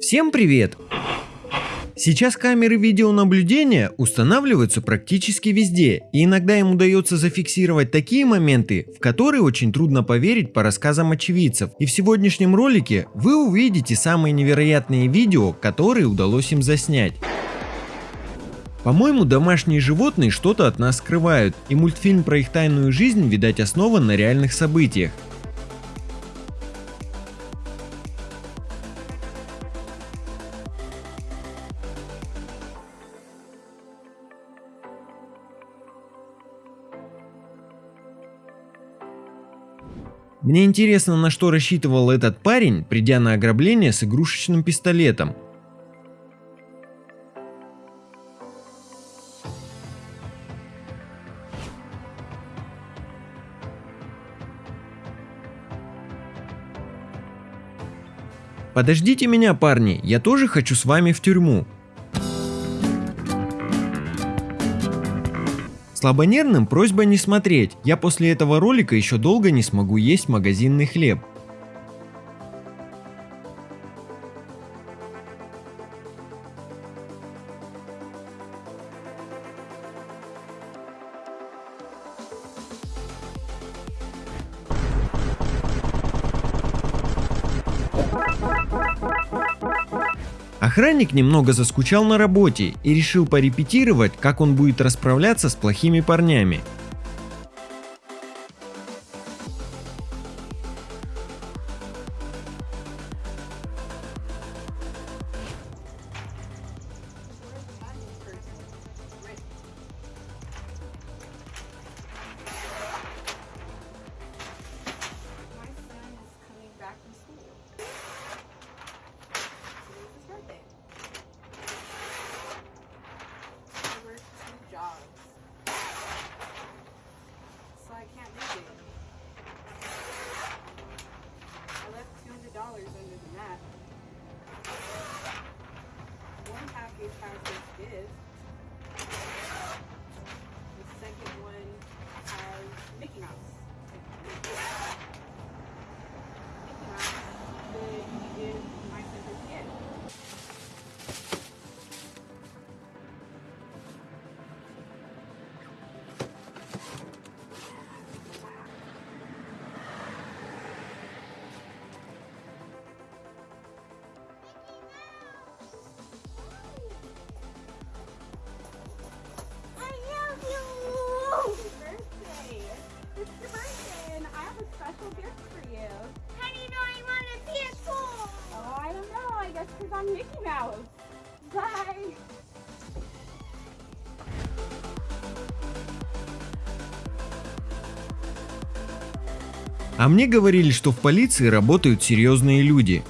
Всем привет! Сейчас камеры видеонаблюдения устанавливаются практически везде, и иногда им удается зафиксировать такие моменты, в которые очень трудно поверить по рассказам очевидцев. И в сегодняшнем ролике вы увидите самые невероятные видео, которые удалось им заснять. По-моему, домашние животные что-то от нас скрывают, и мультфильм про их тайную жизнь, видать, основан на реальных событиях. Мне интересно, на что рассчитывал этот парень, придя на ограбление с игрушечным пистолетом. Подождите меня, парни, я тоже хочу с вами в тюрьму. Слабонервным просьба не смотреть, я после этого ролика еще долго не смогу есть магазинный хлеб. Охранник немного заскучал на работе и решил порепетировать, как он будет расправляться с плохими парнями. Mouse. Bye. А мне говорили, что в полиции работают серьезные люди.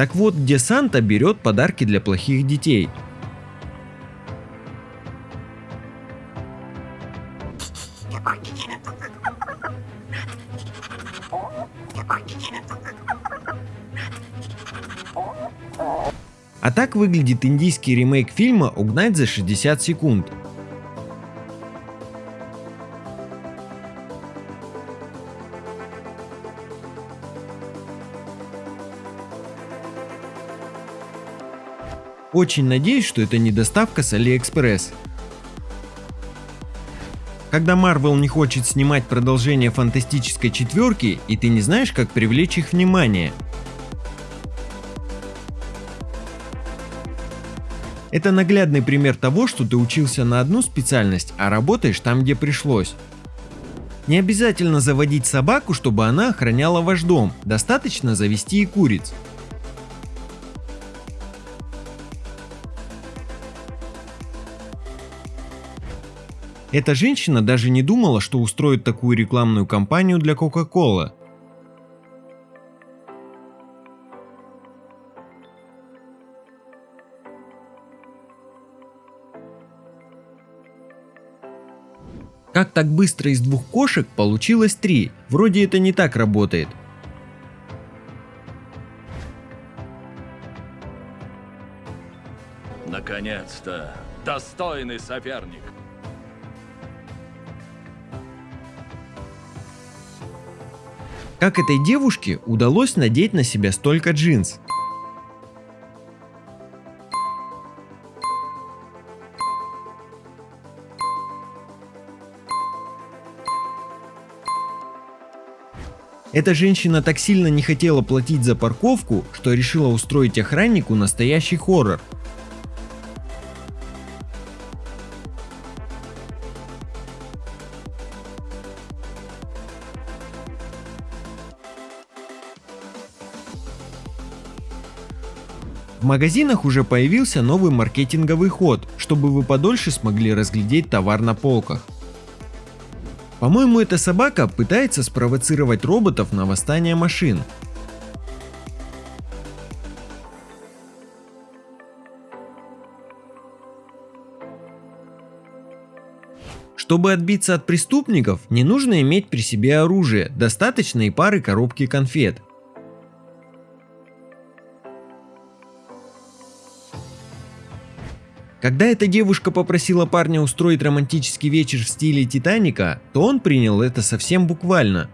Так вот, где Санта берет подарки для плохих детей. А так выглядит индийский ремейк фильма «Угнать за 60 секунд». Очень надеюсь, что это не доставка с Алиэкспресс. Когда Marvel не хочет снимать продолжение фантастической четверки, и ты не знаешь, как привлечь их внимание. Это наглядный пример того, что ты учился на одну специальность, а работаешь там, где пришлось. Не обязательно заводить собаку, чтобы она охраняла ваш дом, достаточно завести и куриц. Эта женщина даже не думала, что устроит такую рекламную кампанию для Coca-Cola. Как так быстро из двух кошек получилось три? Вроде это не так работает. Наконец-то! Достойный соперник! Как этой девушке удалось надеть на себя столько джинс? Эта женщина так сильно не хотела платить за парковку, что решила устроить охраннику настоящий хоррор. В магазинах уже появился новый маркетинговый ход, чтобы вы подольше смогли разглядеть товар на полках. По-моему, эта собака пытается спровоцировать роботов на восстание машин. Чтобы отбиться от преступников, не нужно иметь при себе оружие, достаточно и пары коробки конфет. Когда эта девушка попросила парня устроить романтический вечер в стиле Титаника, то он принял это совсем буквально.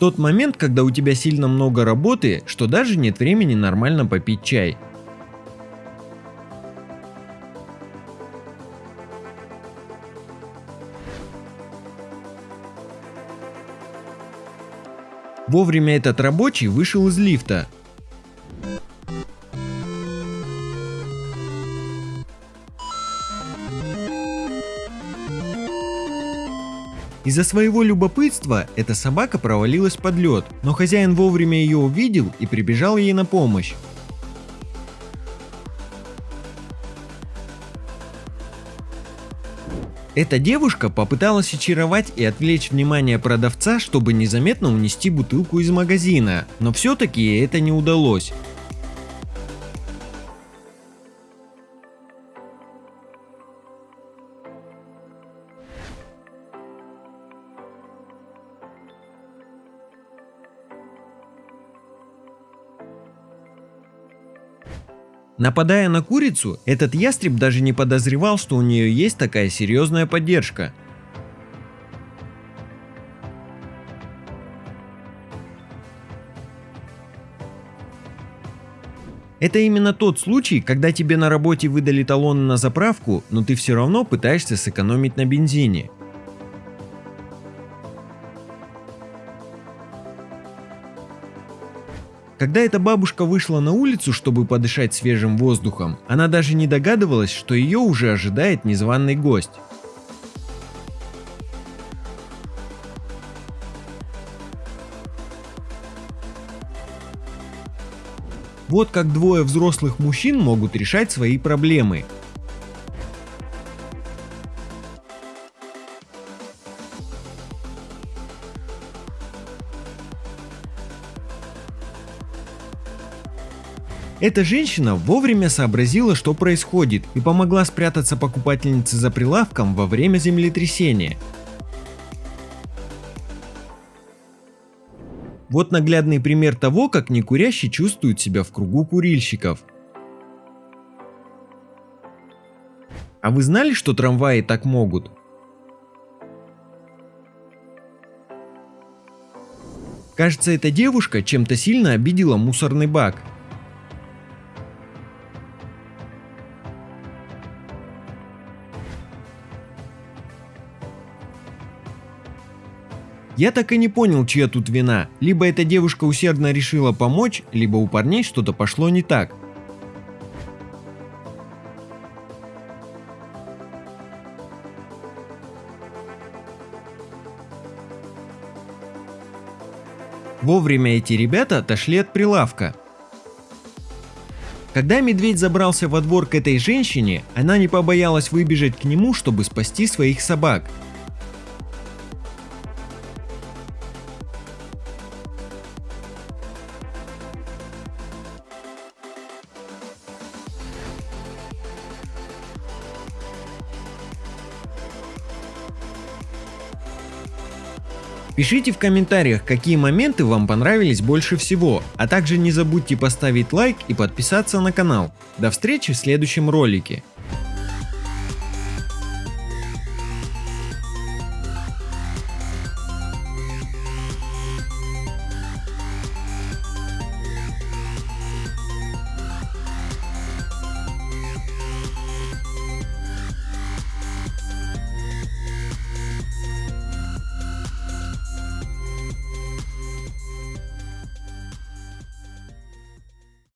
Тот момент, когда у тебя сильно много работы, что даже нет времени нормально попить чай. Вовремя этот рабочий вышел из лифта. Из-за своего любопытства эта собака провалилась под лед, но хозяин вовремя ее увидел и прибежал ей на помощь. Эта девушка попыталась очаровать и отвлечь внимание продавца, чтобы незаметно унести бутылку из магазина, но все-таки это не удалось. Нападая на курицу, этот ястреб даже не подозревал, что у нее есть такая серьезная поддержка. Это именно тот случай, когда тебе на работе выдали талоны на заправку, но ты все равно пытаешься сэкономить на бензине. Когда эта бабушка вышла на улицу, чтобы подышать свежим воздухом, она даже не догадывалась, что ее уже ожидает незваный гость. Вот как двое взрослых мужчин могут решать свои проблемы. Эта женщина вовремя сообразила, что происходит, и помогла спрятаться покупательнице за прилавком во время землетрясения. Вот наглядный пример того, как некурящий чувствует себя в кругу курильщиков. А вы знали, что трамваи так могут? Кажется, эта девушка чем-то сильно обидела мусорный бак. Я так и не понял, чья тут вина. Либо эта девушка усердно решила помочь, либо у парней что-то пошло не так. Вовремя эти ребята отошли от прилавка. Когда медведь забрался во двор к этой женщине, она не побоялась выбежать к нему, чтобы спасти своих собак. Пишите в комментариях, какие моменты вам понравились больше всего, а также не забудьте поставить лайк и подписаться на канал. До встречи в следующем ролике.